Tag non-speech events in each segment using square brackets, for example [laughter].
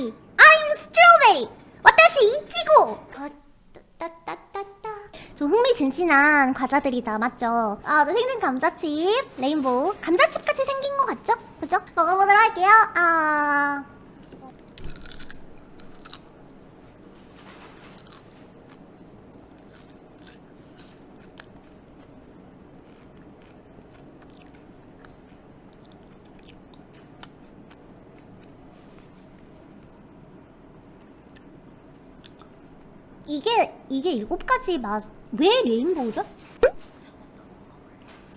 블루베리 I'm strawberry わたし いちご 좀 흥미진진한 과자들이다 맞죠? 아 네, 생생 감자칩 레인보우. 감자칩 같이 생긴 것 같죠? 그죠? 먹어보도록 할게요. 아... 이게 이게 일곱 가지 맛왜 레인보우죠?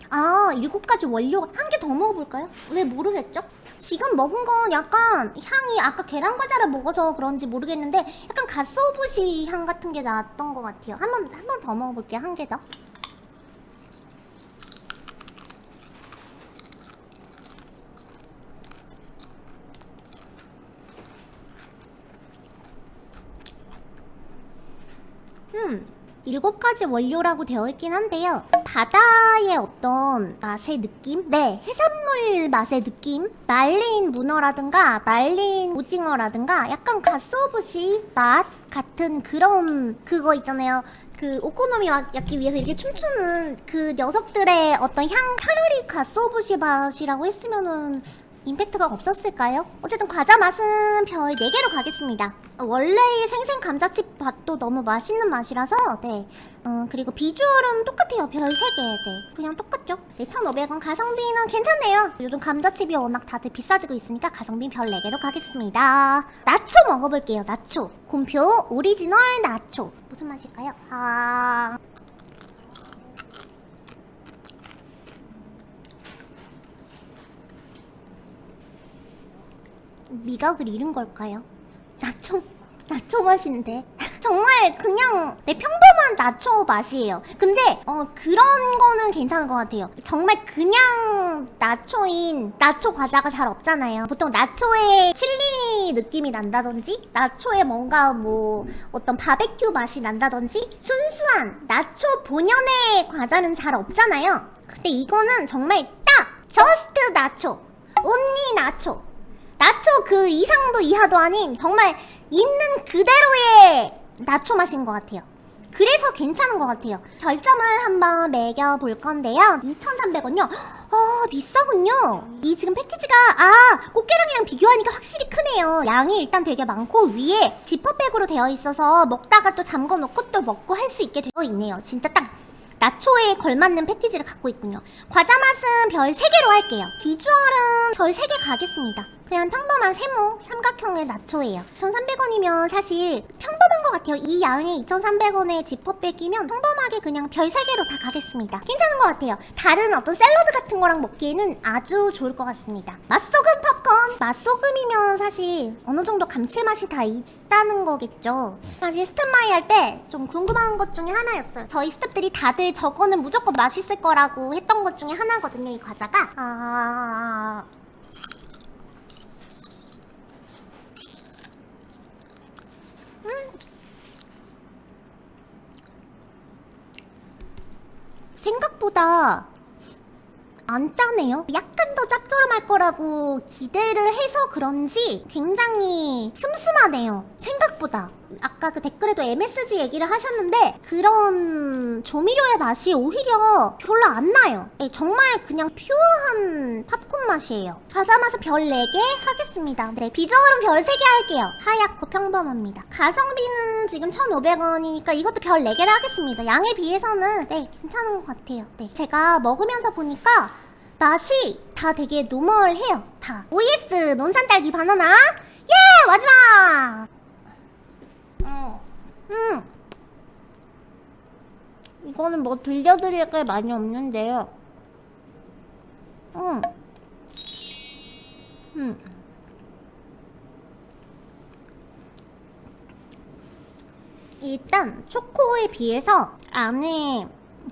아 일곱 가지 원료 한개 더 먹어볼까요? 왜 모르겠죠? 지금 먹은 건 약간 향이 아까 계란 과자를 먹어서 그런지 모르겠는데 약간 갓소부시 향 같은 게 났던 것 같아요. 한 번 한 번 더 먹어볼게요. 한 개 더. 음, 일곱 가지 원료라고 되어 있긴 한데요. 바다의 어떤 맛의 느낌? 네, 해산물 맛의 느낌? 말린 문어라든가 말린 오징어라든가 약간 가소부시 맛 같은 그런 그거 있잖아요. 그 오코노미야끼 위해서 이렇게 춤추는 그 녀석들의 어떤 향 칼로리 가소부시 맛이라고 했으면은 임팩트가 없었을까요? 어쨌든 과자 맛은 별 4개로 가겠습니다. 원래의 생생 감자칩 맛도 너무 맛있는 맛이라서 네. 어, 그리고 비주얼은 똑같아요. 별 3개 네. 그냥 똑같죠? 네 1,500원 가성비는 괜찮네요. 요즘 감자칩이 워낙 다들 비싸지고 있으니까 가성비 별 4개로 가겠습니다. 나초 먹어볼게요 나초. 곰표 오리지널 나초. 무슨 맛일까요? 아... 미각을 잃은 걸까요? 나초, 나초 맛인데. 정말 그냥 내 평범한 나초 맛이에요. 근데 어 그런 거는 괜찮은 것 같아요. 정말 그냥 나초인 나초 과자가 잘 없잖아요. 보통 나초에 칠리 느낌이 난다든지 나초에 뭔가 뭐 어떤 바베큐 맛이 난다든지 순수한 나초 본연의 과자는 잘 없잖아요. 근데 이거는 정말 딱 just 나초 온리 나초 나초 그 이상도 이하도 아닌 정말 있는 그대로의 나초 맛인 것 같아요. 그래서 괜찮은 것 같아요. 별점을 한번 매겨볼 건데요. 2,300원요? 아 비싸군요. 이 지금 패키지가 아 꽃게랑이랑 비교하니까 확실히 크네요. 양이 일단 되게 많고 위에 지퍼백으로 되어 있어서 먹다가 또 잠궈놓고 또 먹고 할 수 있게 되어 있네요. 진짜 딱 나초에 걸맞는 패키지를 갖고 있군요. 과자 맛은 별 3개로 할게요. 비주얼은 별 3개 가겠습니다. 그냥 평범한 세모 삼각형의 나초예요. 2,300원이면 사실 평범한 것 같아요. 이 양에 2,300원에 지퍼 빼기면 평범하게 그냥 별 3개로 다 가겠습니다. 괜찮은 것 같아요. 다른 어떤 샐러드 같은 거랑 먹기에는 아주 좋을 것 같습니다. 맛소금 팝콘 맛소금이면 사실 어느 정도 감칠맛이 다 있다는 거겠죠. 사실 스탠바이 할 때 좀 궁금한 것 중에 하나였어요. 저희 스탭들이 다들 저거는 무조건 맛있을 거라고 했던 것 중에 하나거든요 이 과자가. 아... 생각보다 안 짜네요? 약간 더 짭조름할 거라고 기대를 해서 그런지 굉장히 슴슴하네요. 생각보다. 아까 그 댓글에도 MSG 얘기를 하셨는데 그런 조미료의 맛이 오히려 별로 안 나요. 네, 정말 그냥 퓨어한 팝콘 맛이에요. 과자 맛은 별 4개 하겠습니다. 네 비주얼은 별 3개 할게요. 하얗고 평범합니다. 가성비는 지금 1,500원이니까 이것도 별 4개를 하겠습니다. 양에 비해서는 네 괜찮은 것 같아요. 네 제가 먹으면서 보니까 맛이 다 되게 노멀해요 다 OS 논산딸기 바나나 예 마지막 음. 이거는 뭐 들려드릴 게 많이 없는데요. 음. 음. 일단 초코에 비해서 안에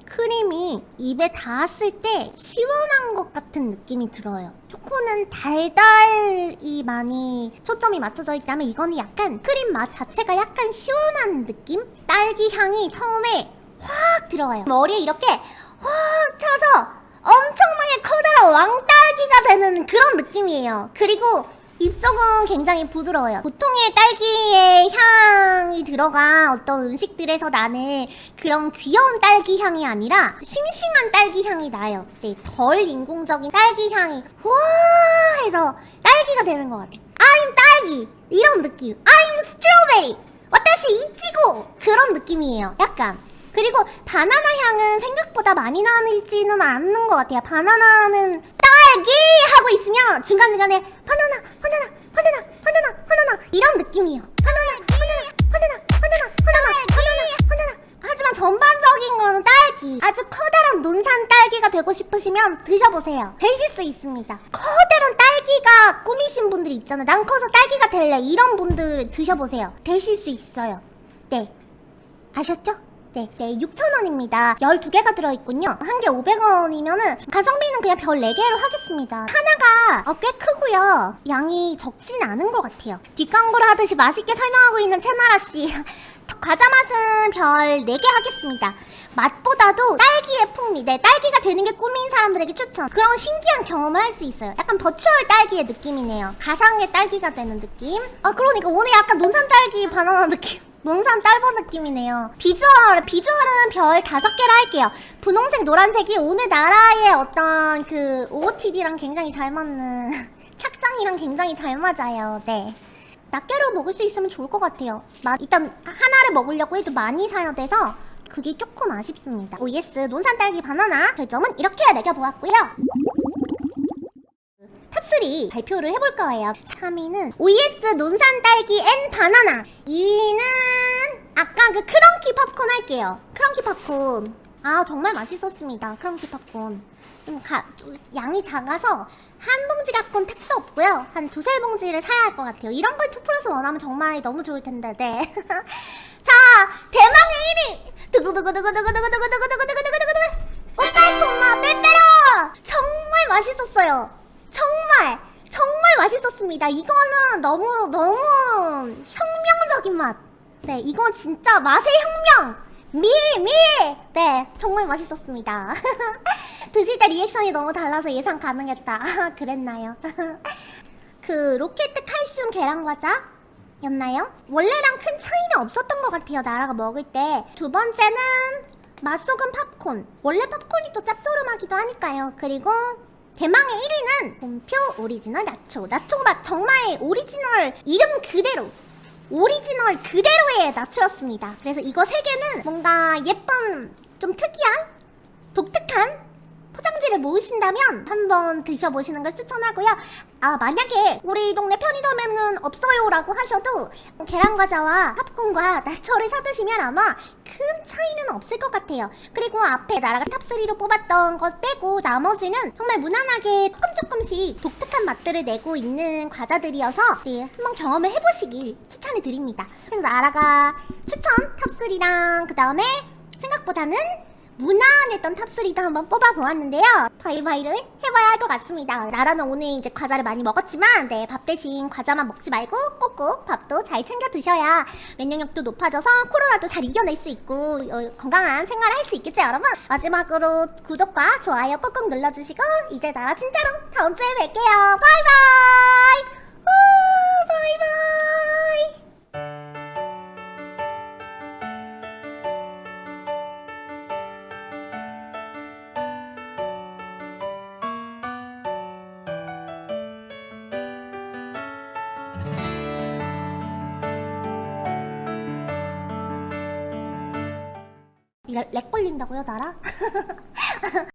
크림이 입에 닿았을 때 시원한 것 같은 느낌이 들어요. 초코는 달달이 많이 초점이 맞춰져 있다면 이거는 약간 크림 맛 자체가 약간 시원한 느낌? 딸기 향이 처음에 확 들어와요. 머리에 이렇게 확 차서 엄청나게 커다란 왕딸기가 되는 그런 느낌이에요. 그리고 입속은 굉장히 부드러워요. 보통의 딸기의 향이 들어간 어떤 음식들에서 나는 그런 귀여운 딸기 향이 아니라 싱싱한 딸기 향이 나요. 네, 덜 인공적인 딸기 향이 와 해서 딸기가 되는 것 같아요. I'm 딸기 이런 느낌. I'm strawberry. 와타시 이치고 그런 느낌이에요. 약간. 그리고 바나나 향은 생각보다 많이 나지는 않는 것 같아요. 바나나는 딸기 하고 있으면 중간중간에 바나나, 이런 느낌이에요. 바나나, 바나나, 바나나, 바나나, 바나나, 바나나, 바나나. 하지만 전반적인 거는 딸기. 아주 커다란 논산 딸기가 되고 싶으시면 드셔보세요. 되실 수 있습니다. 커다란 딸기가 꾸미신 분들 있잖아요. 난 커서 딸기가 될래. 이런 분들 드셔보세요. 되실 수 있어요. 네. 아셨죠? 네, 네, 6,000원입니다. 12개가 들어있군요. 한 개 500원이면은 가성비는 그냥 별 4개로 하겠습니다. 하나가 어, 꽤 크고요. 양이 적진 않은 것 같아요. 뒷광고를 하듯이 맛있게 설명하고 있는 채나라씨. [laughs] 과자 맛은 별 4개 하겠습니다. 맛보다도 딸기의 풍미, 네, 딸기가 되는 게 꿈인 사람들에게 추천. 그런 신기한 경험을 할 수 있어요. 약간 버추얼 딸기의 느낌이네요. 가상의 딸기가 되는 느낌. 아, 그러니까 오늘 약간 논산 딸기 바나나 느낌. 논산 딸보 느낌이네요. 비주얼, 비주얼은 별 다섯 개로 할게요. 분홍색, 노란색이 오늘나라의 어떤 그 OOTD랑 굉장히 잘 맞는 [laughs] 착장이랑 굉장히 잘 맞아요. 네. 낱개로 먹을 수 있으면 좋을 것 같아요. 마, 일단 하나를 먹으려고 해도 많이 사야 돼서 그게 조금 아쉽습니다. 오예스 논산 딸기 바나나 별점은 이렇게 매겨보았고요. 탑3 발표를 해볼 거예요. 3위는 오예스 논산 딸기 and 바나나. 2위는 아까 그 크런키 팝콘 할게요. 크런키 팝콘. 아 정말 맛있었습니다. 크런키 팝콘. 좀 가, 좀 양이 작아서 한 봉지 갖고는 택도 없고요. 한 두세 봉지를 사야 할 것 같아요. 이런 걸 2 플러스 원하면 정말 너무 좋을 텐데. 네. [laughs] 자, 대망의 1위. 두구두구두구두구두구두구두구두구두구두구두구. 오빠이코마 빼빼로. 정말 맛있었어요. 맛있었습니다. 이거는 너무 너무 혁명적인 맛. 네, 이건 진짜 맛의 혁명. 밀, 밀! 네, 정말 맛있었습니다. [laughs] 드실 때 리액션이 너무 달라서 예상 가능했다. [laughs] 그랬나요? [laughs] 그 로켓 칼슘 계란과자? 였나요? 원래랑 큰 차이는 없었던 것 같아요. 나라가 먹을 때. 두 번째는 맛소금 팝콘. 원래 팝콘이 또 짭조름하기도 하니까요. 그리고 대망의 1위는 곰표 오리지널 나초. 나초 맛 정말 오리지널 이름 그대로 오리지널 그대로의 나초였습니다. 그래서 이거 세 개는 뭔가 예쁜 좀 특이한 독특한 포장지를 모으신다면 한번 드셔보시는 걸 추천하고요. 아 만약에 우리 동네 편의점에는 없어요 라고 하셔도 계란과자와 팝콘과 나초를 사드시면 아마 큰 차이는 없을 것 같아요. 그리고 앞에 나라가 탑3로 뽑았던 것 빼고 나머지는 정말 무난하게 조금 조금씩 독특한 맛들을 내고 있는 과자들이어서 네, 한번 경험을 해보시길 추천해 드립니다. 그래서 나라가 추천 탑3랑 그 다음에 생각보다는 무난했던 탑3도 한번 뽑아보았는데요. 바이바이를 해봐야 할 것 같습니다. 나라는 오늘 이제 과자를 많이 먹었지만 네, 밥 대신 과자만 먹지 말고 꼭꼭 밥도 잘 챙겨 드셔야 면역력도 높아져서 코로나도 잘 이겨낼 수 있고 어, 건강한 생활을 할 수 있겠죠 여러분? 마지막으로 구독과 좋아요 꼭꼭 눌러주시고 이제 나라 진짜로 다음 주에 뵐게요. 바이바이! 우, 바이바이! 렉, 렉 걸린다고요, 나라? [laughs]